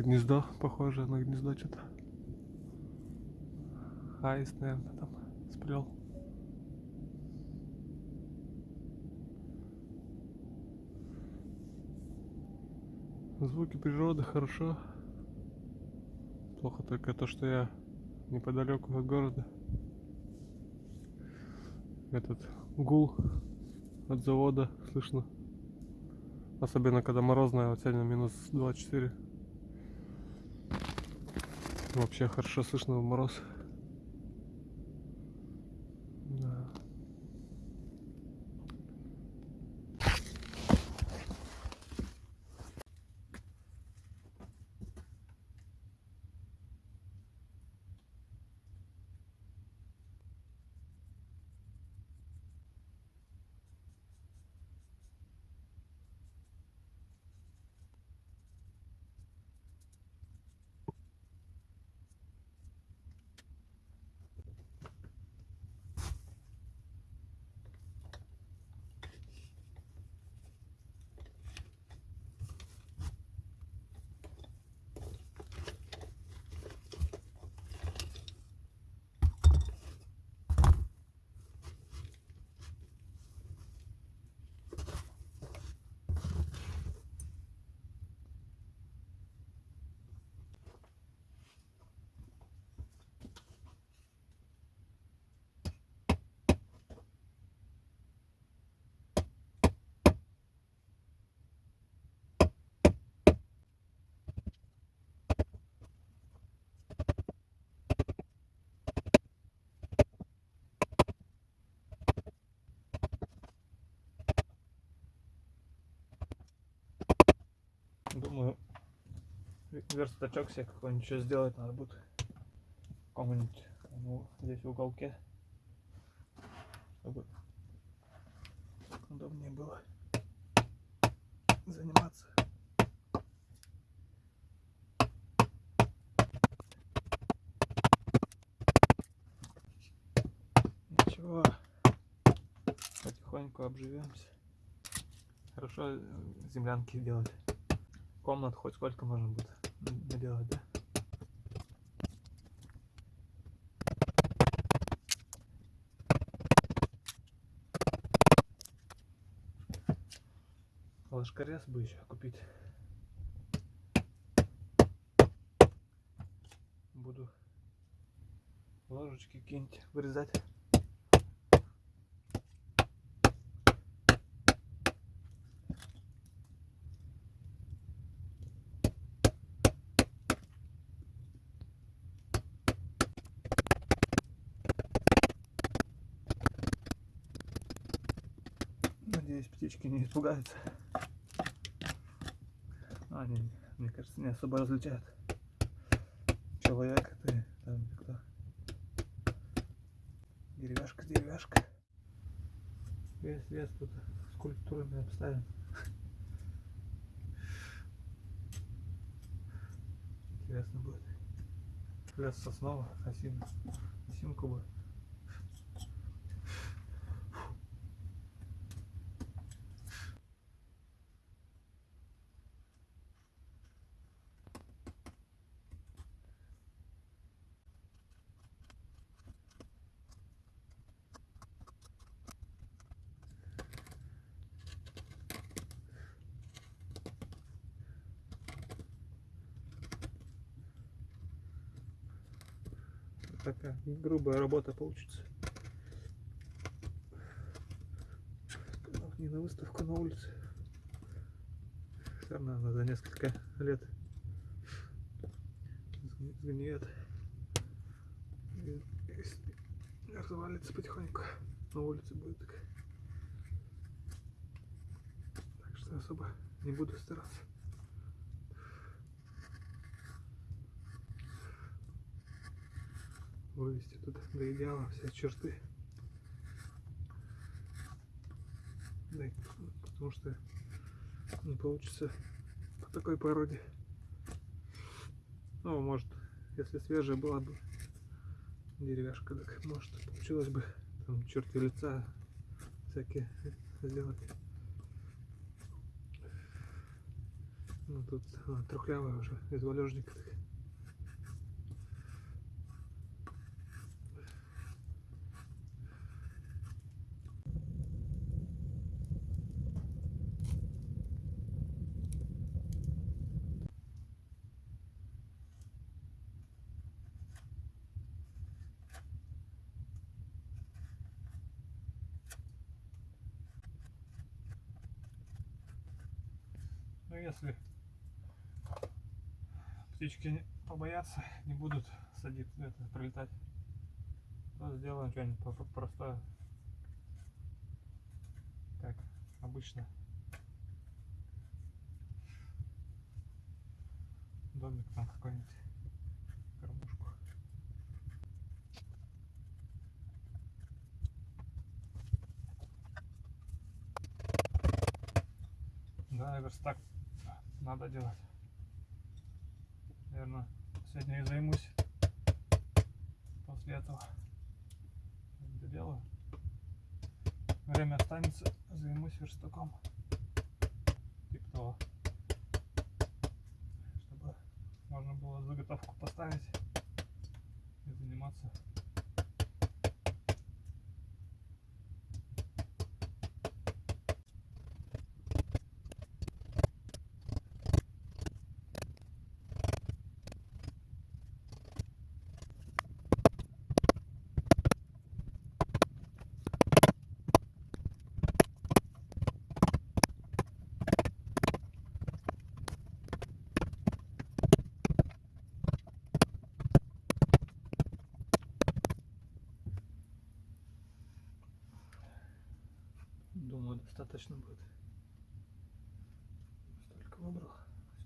Гнездо похоже на гнездо что-то. Аист, наверное, там сплел. Звуки природы хорошо. Плохо только то, что я неподалеку от города. Этот гул от завода слышно. Особенно когда морозная, вот сегодня минус 24. Вообще хорошо слышно в мороз. Да. Думаю, ве- верстачок себе какой-нибудь еще сделать надо будет. В каком-нибудь ну, здесь в уголке. Чтобы удобнее было заниматься. Ничего, потихоньку обживемся. Хорошо землянки делать комнат хоть сколько можно будет наделать, да? Бы еще купить. Буду ложечки какие-нибудь вырезать. Надеюсь, птички не испугаются. Они, мне кажется, не особо различают. Человек ты там кто. Деревяшка, деревяшка. Вес, вес тут скульптурами обставим. Интересно будет. Лес сосновый, осин, осинку бы. Такая грубая работа получится. Не на выставку на улице. Все равно она за несколько лет сгни- сгниет. И если развалится потихоньку, на улице будет так. Так что особо не буду стараться. Вывести тут до идеала все черты. Да, потому что не получится по такой породе. Ну, может, если свежая была бы деревяшка, так может получилось бы там черты лица всякие сделать. Ну тут а, трухлявая уже, из валежников. Ну если птички побоятся, не будут садиться, это, прилетать, то сделаем что-нибудь простое. Как обычно. Домик там какой-нибудь. Кормушку. Да, верстак надо делать. Наверное, сегодня и займусь после этого. Доделаю. Время останется, займусь верстаком. Типа того. Чтобы можно было заготовку поставить и заниматься. Думаю, достаточно будет. Столько выбрал.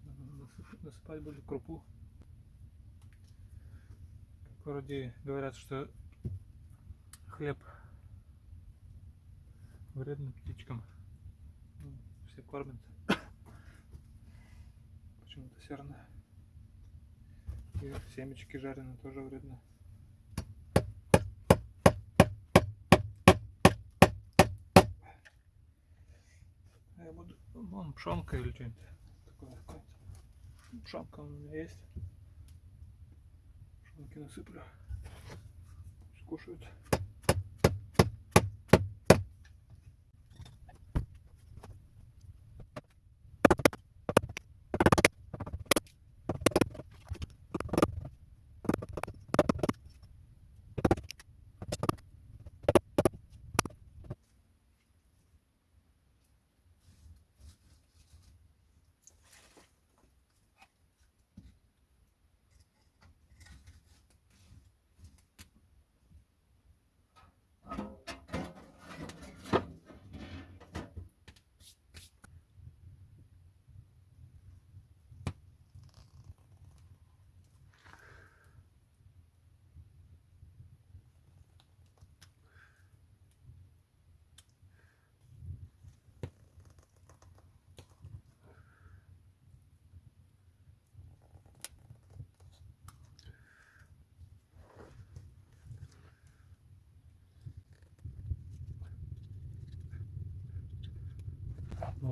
Сюда надо насыпать будет крупу. Вроде говорят, что хлеб вредный птичкам. Ну, все кормят. Почему-то серное. И семечки жареные тоже вредно. Я буду, вон пшенка или что-нибудь Пшенка у меня есть. Пшенки насыплю. Скушают.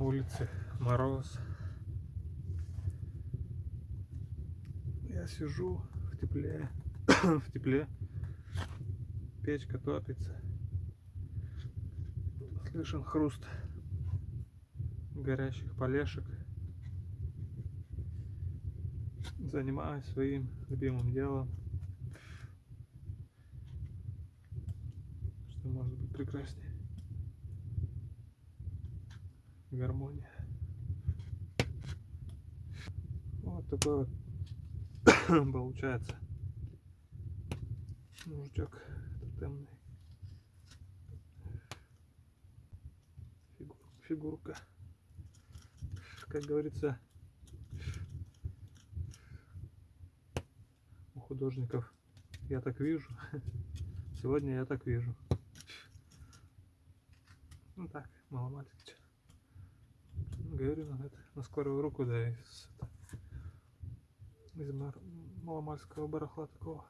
Улице мороз. Я сижу в тепле. в тепле. Печка топится. Слышен хруст горящих полешек. Занимаюсь своим любимым делом. Что может быть прекраснее? Гармония. Вот такой вот получается мужичок тотемный. Фигур- фигурка. Как говорится, у художников я так вижу. Сегодня я так вижу. Ну так, маломальски. Говорю, на, это, на скорую руку, да, из, это, из маломальского барахла такого.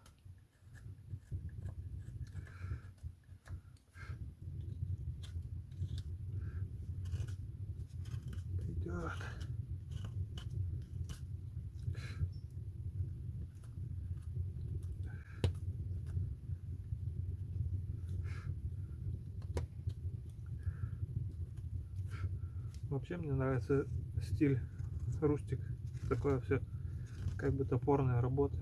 Вообще мне нравится стиль рустик. Такое все как бы топорная работа.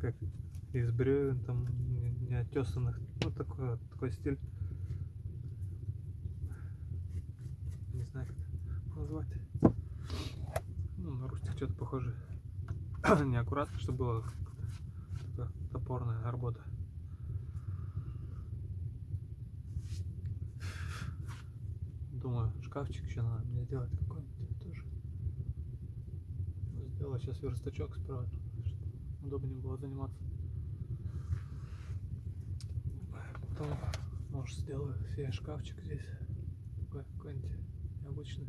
Как из бревен там не- неотесанных. Ну такой, такой стиль. Не знаю как назвать. Ну, на рустик что-то похоже. Неаккуратно, чтобы было топорная работа. Думаю, шкафчик еще надо мне сделать какой-нибудь тоже. Сделаю сейчас верстачок справа, чтобы удобнее было заниматься. Потом, может, сделаю себе шкафчик здесь. Какой-нибудь необычный.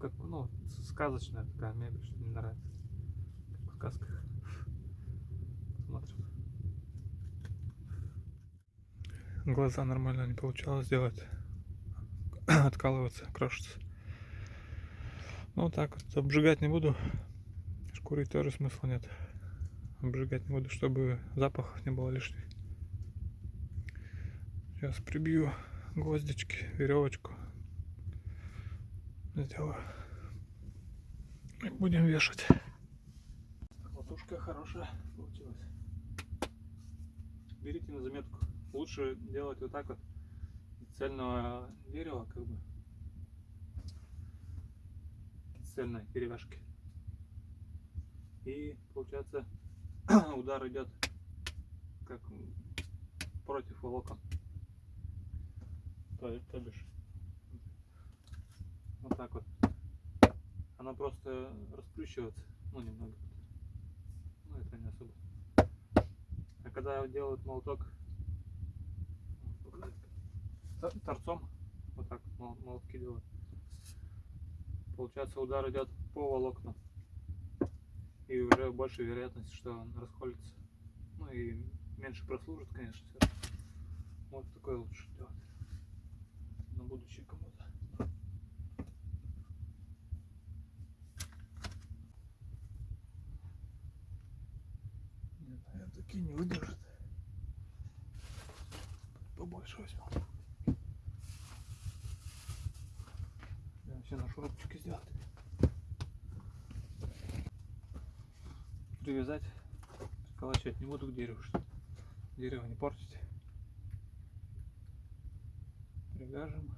Как, ну, сказочная такая мебель, что мне нравится. Как в сказках. Смотрим. Глаза нормально не получалось сделать. Откалываться, крошится. Ну так вот. Обжигать не буду. Шкурить тоже смысла нет. Обжигать не буду, чтобы запах не было лишних. Сейчас прибью гвоздички, веревочку. Сделаю. И будем вешать. Латушка хорошая получилась. Берите на заметку. Лучше делать вот так вот цельного дерева, как бы. Цельной деревяшки. И получается удар идет как против волокон. То, то бишь. Вот так вот. Она просто расплющивается. Ну, немного. Ну, это не особо. А когда делают молоток торцом, вот так молотки делают, получается удар идет по волокнам. И уже больше вероятность, что он расколется. Ну и меньше прослужит, конечно. всё. Вот такое лучше делать. На будущее кому-то. Нет, наверное, такие не выдержат. Побольше возьму. Вообще на шурупчике сделать. Привязать, приколачивать не буду к дереву, что дерево не портить. Привяжем.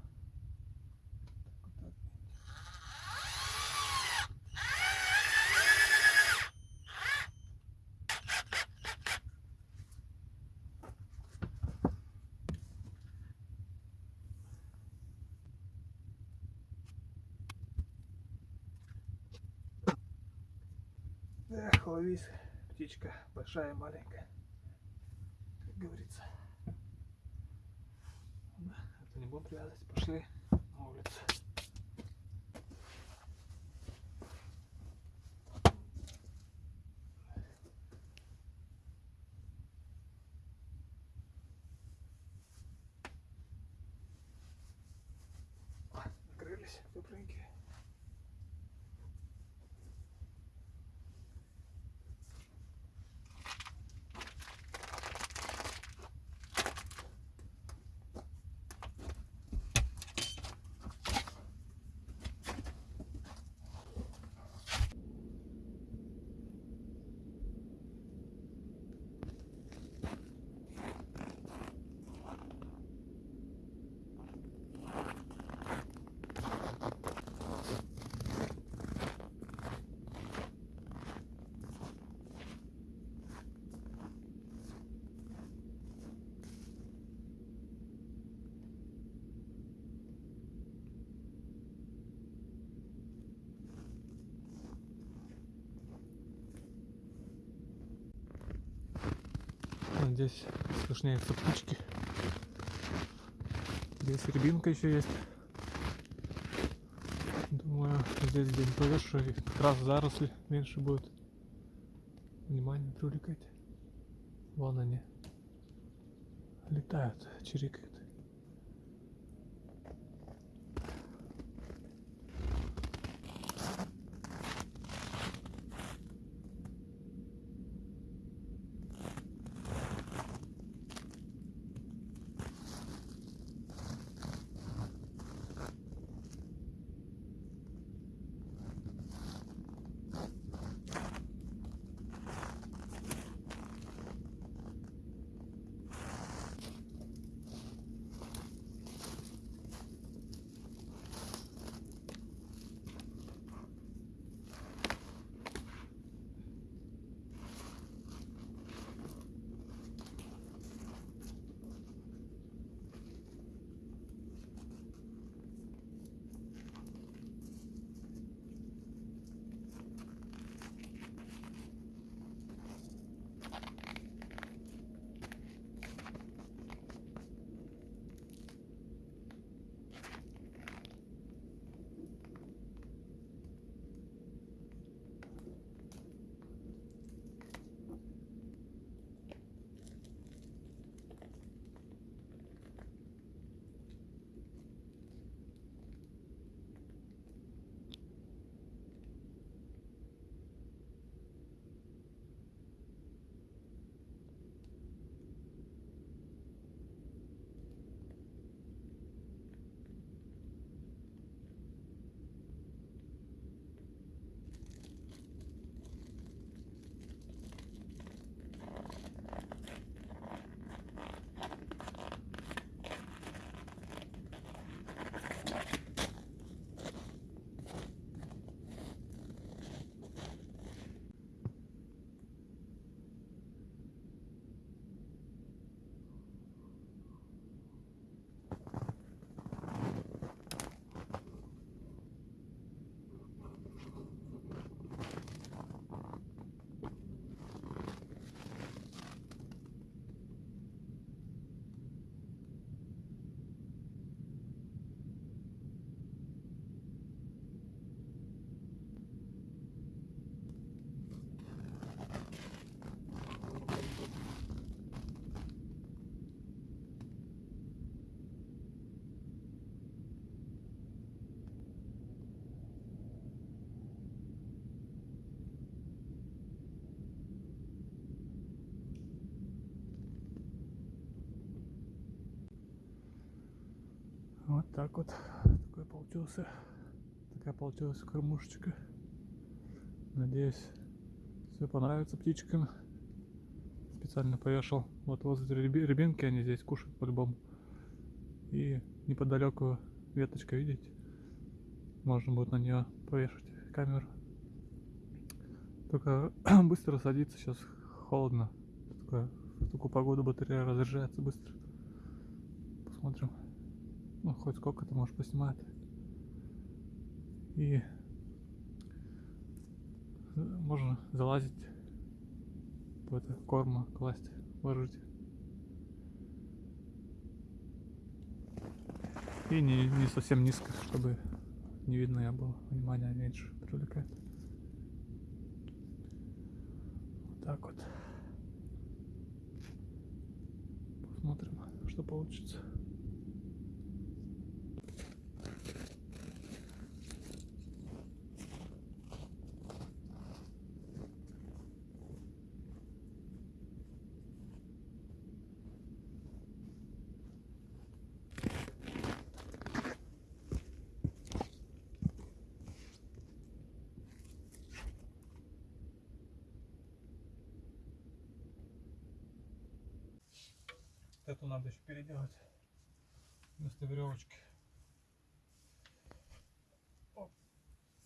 Так, вот так. Эх, ловись, птичка, большая и маленькая, как говорится. Ладно, это не будем привязывать, Здесь слышнеются птички. Здесь рябинка еще есть. Думаю, здесь где-нибудь повешу, и как раз заросли меньше будет. Внимание привлекать. Вон они. Летают, чирикают. Так вот. Такой получился. Такая получилась кормушечка. Надеюсь, все понравится птичкам. Специально повешал вот возле рябинки, они здесь кушают по-любому. И неподалеку веточка, видите? Можно будет на нее повешать камеру. Только быстро садится, сейчас холодно. Такое- в такую погоду батарея разряжается быстро. Посмотрим. Ну, хоть сколько-то, может, поснимает. И э, можно залазить в это корма класть, ложить. И не, не совсем низко, чтобы не видно я было. Внимание меньше привлекает. Вот так вот. Посмотрим, что получится. Эту надо еще переделать вместо веревочки. Оп.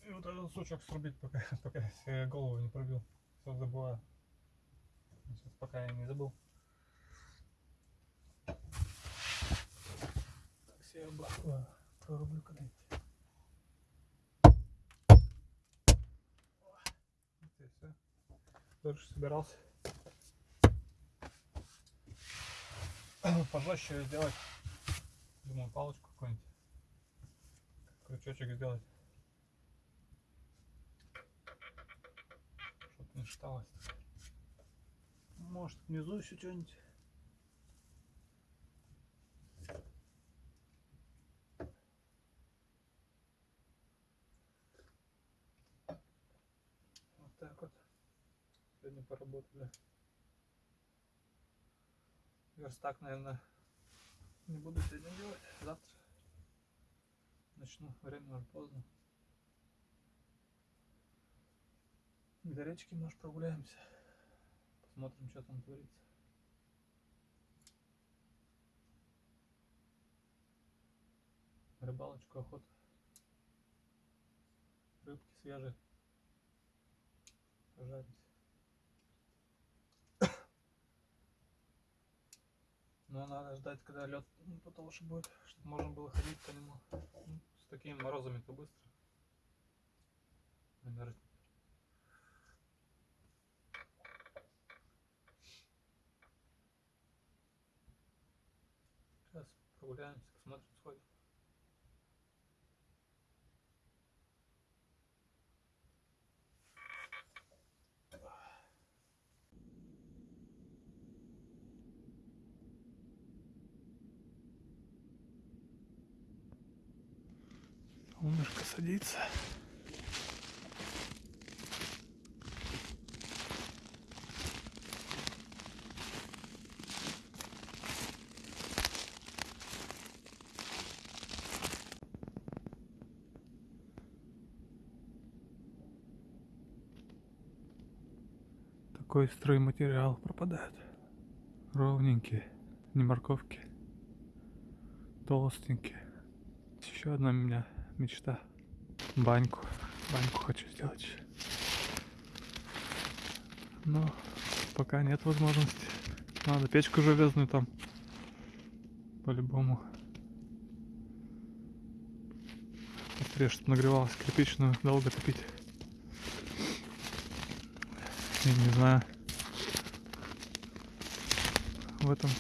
И вот этот сучок срубить, пока, пока я голову не пробил. Все забываю. Сейчас пока я не забыл. Так, себе бы э, прорублю когда-нибудь. Все. Дальше собирался. Пожестче её сделать. Думаю, палочку какую-нибудь. Крючочек сделать. Чтоб не шаталось. Может внизу еще что-нибудь. Вот так вот. Сегодня поработали. Верстак, наверное, не буду сегодня делать. Завтра начну. Время уже поздно. До речки, может, прогуляемся. Посмотрим, что там творится. Рыбалочку, охота. Рыбки свежие. Пожарить. Но надо ждать, когда лед потолще будет, чтобы можно было ходить по нему. Ну, С такими морозами-то быстро. Сейчас прогуляемся, посмотрим, сходим. Садится. Такой стройматериал пропадает. Ровненькие, не морковки. Толстенькие. Еще одна у меня мечта. Баньку. Баньку хочу сделать. Но пока нет возможности. Надо печку железную там. По-любому. Быстрее, чтобы нагревалась кирпичную, долго топить. Я не знаю. В этом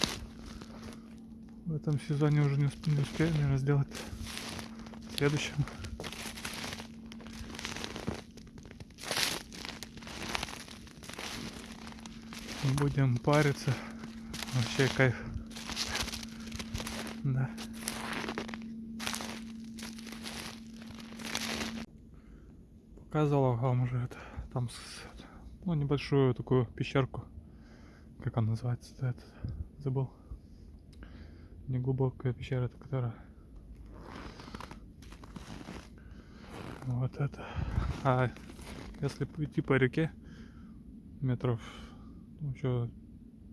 в этом сезоне уже не, усп- не успею, наверное, сделать в следующем. Будем париться. Вообще кайф. Да. Показывал вам уже это. Там ну, небольшую такую пещерку. Как она называется? Этот, забыл. Неглубокая пещера, которая Вот это. А если идти по реке, метров ну, еще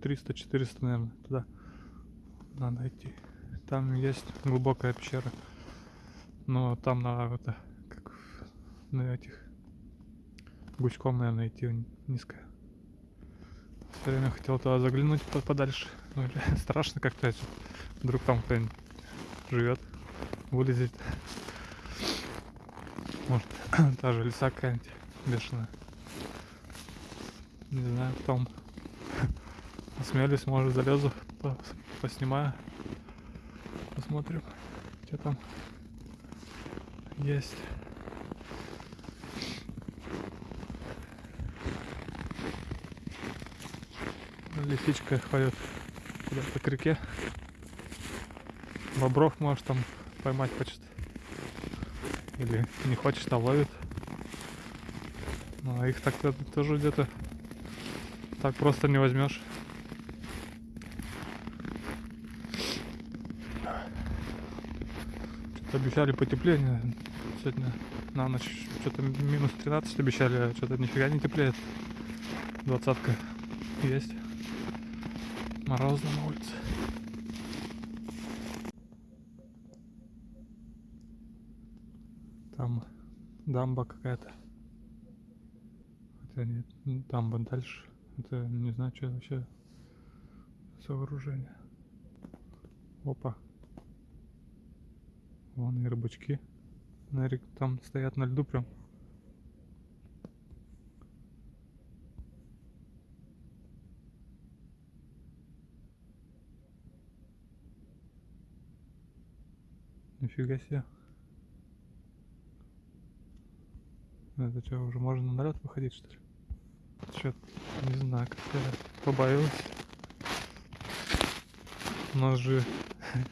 300-400, наверное, туда надо идти. Там есть глубокая пещера. Но там надо это, как на этих гучком, наверное, идти низко. Все время хотел туда заглянуть подальше. Ну, страшно как-то. Вдруг там кто-нибудь живет, вылезет. Может, та же лиса какая-нибудь бешеная. Не знаю, потом осмелюсь, может залезу, поснимаю. Посмотрим, что там есть. Лисичка ходит куда-то к реке. Бобров может там поймать хочет. Или не хочет, а ловит. Ну, а их так тоже где-то так просто не возьмешь. Обещали потепление сегодня на ночь. Что-то минус 13 обещали, а что-то нифига не теплеет. Двадцатка есть. Морозно на улице. Там дамба какая-то. Хотя нет, дамба дальше. Это не знаю, что вообще сооружение. Опа. Вон и рыбачки. Нарик там стоят на льду прям. Нифига себе. Это что, уже можно на лед выходить, что ли? Чё, не знаю, как-то побоялась. У нас же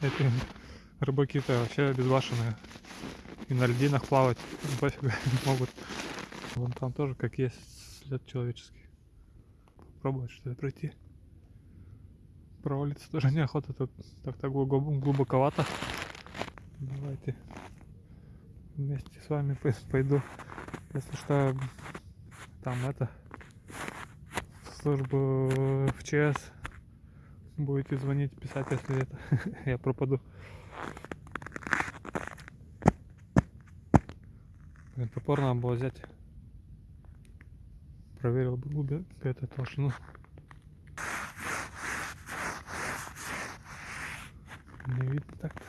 эти рыбаки-то вообще безбашенные. И на льдинах плавать пофиг могут. Вон там тоже как есть след человеческий. Попробовать что-то пройти. Провалиться тоже неохота, тут так-то глубоковато. Давайте вместе с вами пойду. Если что, там это службу в ЧС будете звонить, писать, если это я пропаду. Блин, топор надо было взять. Проверил бы глубину, эту толщину. Не видно так-то.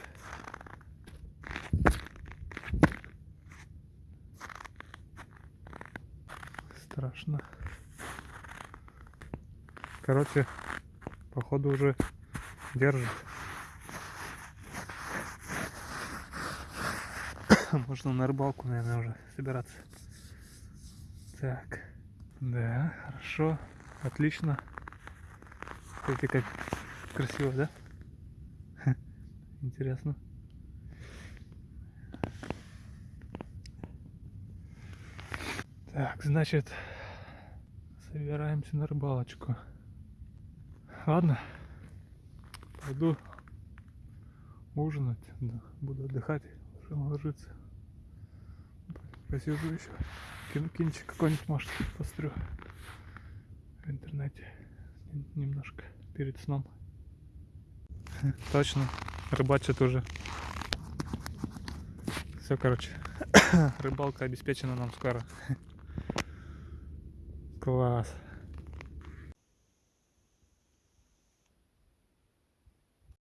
страшно. Короче, походу уже держит. Можно на рыбалку, наверное, уже собираться. Так, да, хорошо, отлично. Смотрите, как красиво, да? Интересно. Так, значит, собираемся на рыбалочку. Ладно, пойду ужинать, буду отдыхать, уже ложиться. Посижу еще, кин кинчик какой-нибудь, может, пострю в интернете немножко перед сном. Точно, рыбачат уже. Все, короче, рыбалка обеспечена нам скоро. Класс.